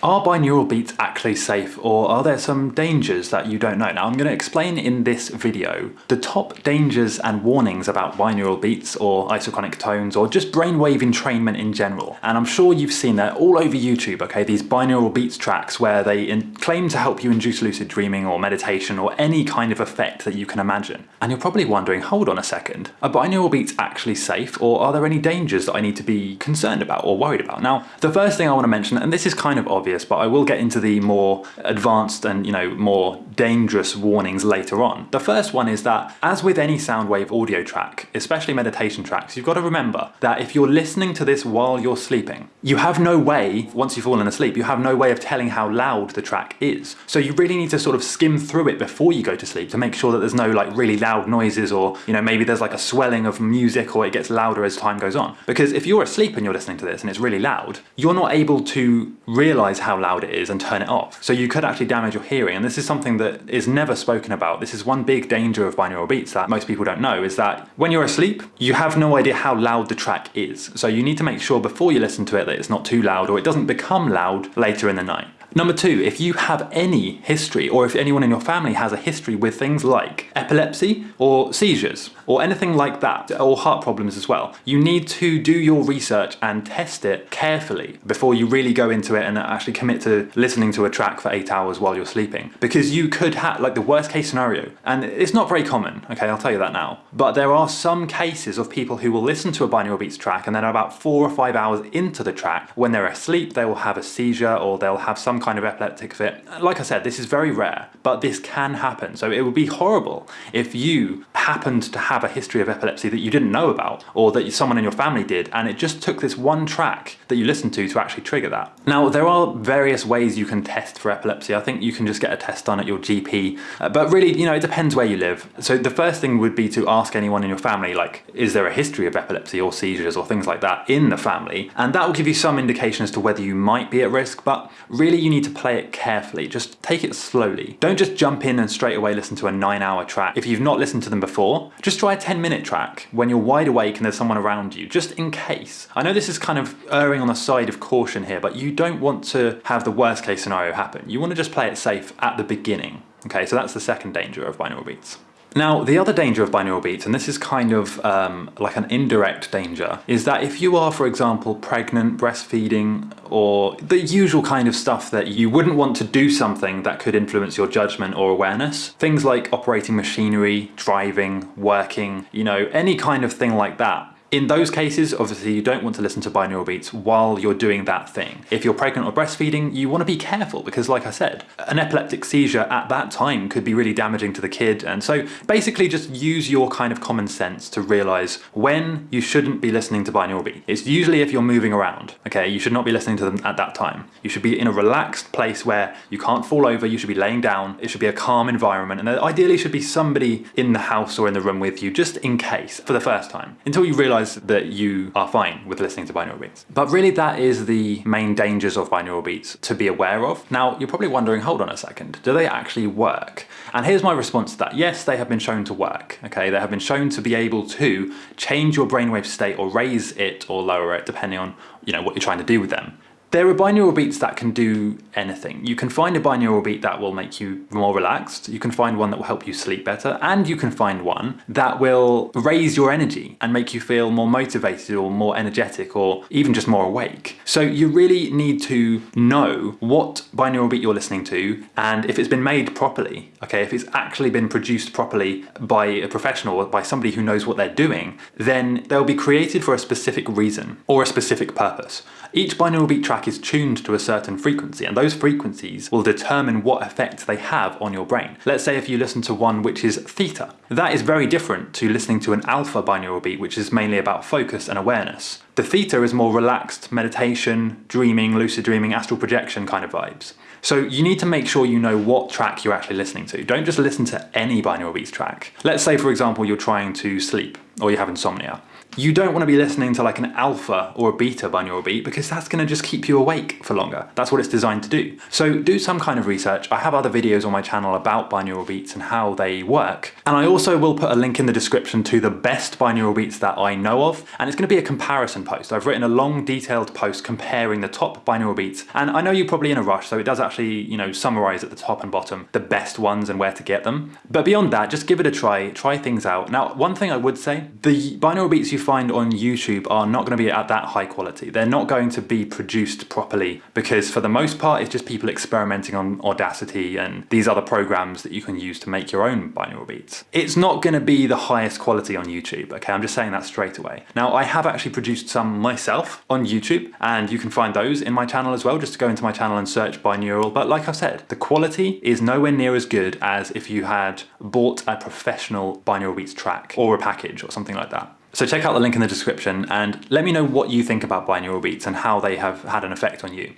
Are binaural beats actually safe or are there some dangers that you don't know? Now I'm going to explain in this video the top dangers and warnings about binaural beats or isochronic tones or just brainwave entrainment in general. And I'm sure you've seen that all over YouTube, okay, these binaural beats tracks where they claim to help you induce lucid dreaming or meditation or any kind of effect that you can imagine. And you're probably wondering, hold on a second, are binaural beats actually safe or are there any dangers that I need to be concerned about or worried about? Now, the first thing I want to mention, and this is kind of obvious, obvious, but I will get into the more advanced and you know more dangerous warnings later on. The first one is that as with any sound wave audio track, especially meditation tracks, you've got to remember that if you're listening to this while you're sleeping, you have no way, once you've fallen asleep, you have no way of telling how loud the track is. So you really need to sort of skim through it before you go to sleep to make sure that there's no like really loud noises or you know maybe there's like a swelling of music or it gets louder as time goes on. Because if you're asleep and you're listening to this and it's really loud, you're not able to realize how loud it is and turn it off. So you could actually damage your hearing and this is something that is never spoken about. This is one big danger of binaural beats that most people don't know is that when you're asleep you have no idea how loud the track is. So you need to make sure before you listen to it that it's not too loud or it doesn't become loud later in the night. Number two, if you have any history or if anyone in your family has a history with things like epilepsy or seizures or anything like that or heart problems as well, you need to do your research and test it carefully before you really go into it and actually commit to listening to a track for eight hours while you're sleeping. Because you could have like the worst case scenario and it's not very common, okay, I'll tell you that now. But there are some cases of people who will listen to a binaural beats track and then about four or five hours into the track, when they're asleep, they will have a seizure or they'll have some kind of epileptic fit. Like I said, this is very rare, but this can happen. So it would be horrible if you happened to have a history of epilepsy that you didn't know about, or that someone in your family did, and it just took this one track that you listened to to actually trigger that. Now, there are various ways you can test for epilepsy. I think you can just get a test done at your GP, uh, but really, you know, it depends where you live. So the first thing would be to ask anyone in your family, like, is there a history of epilepsy or seizures or things like that in the family? And that will give you some indication as to whether you might be at risk, but really you need to play it carefully. Just take it slowly. Don't just jump in and straight away listen to a nine hour track. If you've not listened to them before, just try a 10 minute track when you're wide awake and there's someone around you, just in case. I know this is kind of erring on the side of caution here, but you don't want to have the worst case scenario happen. You want to just play it safe at the beginning. Okay, so that's the second danger of binaural beats. Now, the other danger of binaural beats, and this is kind of um, like an indirect danger, is that if you are, for example, pregnant, breastfeeding, or the usual kind of stuff that you wouldn't want to do something that could influence your judgment or awareness, things like operating machinery, driving, working, you know, any kind of thing like that, in those cases, obviously you don't want to listen to binaural beats while you're doing that thing. If you're pregnant or breastfeeding, you want to be careful because like I said, an epileptic seizure at that time could be really damaging to the kid. And so basically just use your kind of common sense to realize when you shouldn't be listening to binaural beats. It's usually if you're moving around, okay? You should not be listening to them at that time. You should be in a relaxed place where you can't fall over, you should be laying down, it should be a calm environment, and there ideally should be somebody in the house or in the room with you just in case for the first time until you realize realize that you are fine with listening to binaural beats. But really that is the main dangers of binaural beats to be aware of. Now you're probably wondering, hold on a second, do they actually work? And here's my response to that. Yes, they have been shown to work. Okay, they have been shown to be able to change your brainwave state or raise it or lower it depending on you know what you're trying to do with them. There are binaural beats that can do anything. You can find a binaural beat that will make you more relaxed, you can find one that will help you sleep better, and you can find one that will raise your energy and make you feel more motivated or more energetic or even just more awake. So you really need to know what binaural beat you're listening to and if it's been made properly, okay, if it's actually been produced properly by a professional or by somebody who knows what they're doing, then they'll be created for a specific reason or a specific purpose. Each binaural beat track is tuned to a certain frequency and those frequencies will determine what effect they have on your brain. Let's say if you listen to one which is theta. That is very different to listening to an alpha binaural beat which is mainly about focus and awareness. The theta is more relaxed, meditation, dreaming, lucid dreaming, astral projection kind of vibes. So you need to make sure you know what track you're actually listening to. Don't just listen to any binaural beats track. Let's say for example you're trying to sleep or you have insomnia. You don't want to be listening to like an alpha or a beta binaural beat because that's going to just keep you awake for longer. That's what it's designed to do. So do some kind of research. I have other videos on my channel about binaural beats and how they work. And I also will put a link in the description to the best binaural beats that I know of. And it's going to be a comparison post. I've written a long detailed post comparing the top binaural beats. And I know you're probably in a rush, so it does actually, you know, summarize at the top and bottom the best ones and where to get them. But beyond that, just give it a try, try things out. Now, one thing I would say, the binaural beats you find on YouTube are not going to be at that high quality. They're not going to be produced properly because for the most part, it's just people experimenting on Audacity and these other programs that you can use to make your own binaural beats. It's not going to be the highest quality on YouTube, okay? I'm just saying that straight away. Now, I have actually produced some myself on YouTube and you can find those in my channel as well. Just to go into my channel and search binaural. But like I've said, the quality is nowhere near as good as if you had bought a professional binaural beats track or a package or something like that. So check out the link in the description and let me know what you think about binaural beats and how they have had an effect on you.